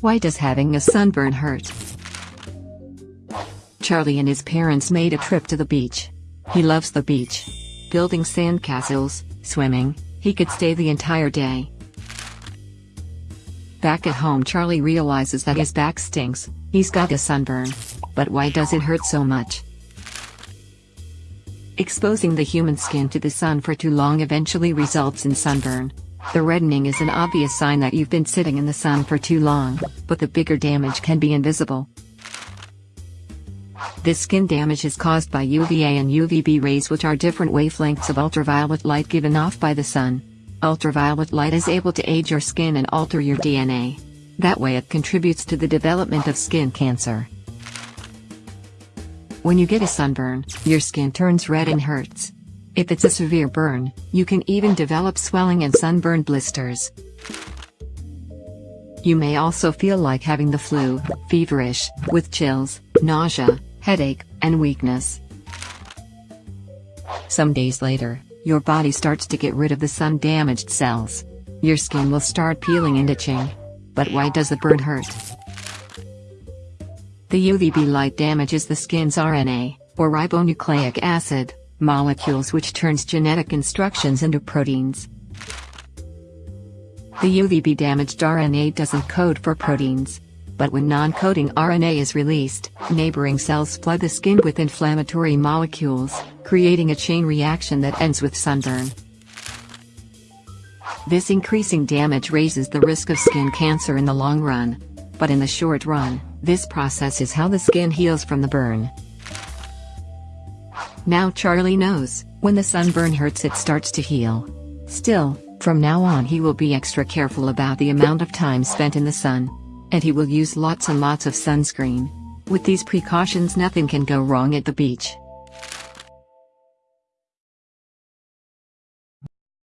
Why does having a sunburn hurt? Charlie and his parents made a trip to the beach. He loves the beach. Building sandcastles, swimming, he could stay the entire day. Back at home Charlie realizes that his back stinks, he's got a sunburn. But why does it hurt so much? Exposing the human skin to the sun for too long eventually results in sunburn. The reddening is an obvious sign that you've been sitting in the sun for too long, but the bigger damage can be invisible. This skin damage is caused by UVA and UVB rays which are different wavelengths of ultraviolet light given off by the sun. Ultraviolet light is able to age your skin and alter your DNA. That way it contributes to the development of skin cancer. When you get a sunburn, your skin turns red and hurts. If it's a severe burn, you can even develop swelling and sunburn blisters. You may also feel like having the flu, feverish, with chills, nausea, headache, and weakness. Some days later, your body starts to get rid of the sun-damaged cells. Your skin will start peeling and itching. But why does the burn hurt? The UVB light damages the skin's RNA, or ribonucleic acid, molecules which turns genetic instructions into proteins. The UVB damaged RNA doesn't code for proteins. But when non-coding RNA is released, neighboring cells flood the skin with inflammatory molecules, creating a chain reaction that ends with sunburn. This increasing damage raises the risk of skin cancer in the long run. But in the short run, this process is how the skin heals from the burn. Now Charlie knows, when the sunburn hurts it starts to heal. Still, from now on he will be extra careful about the amount of time spent in the sun. And he will use lots and lots of sunscreen. With these precautions nothing can go wrong at the beach.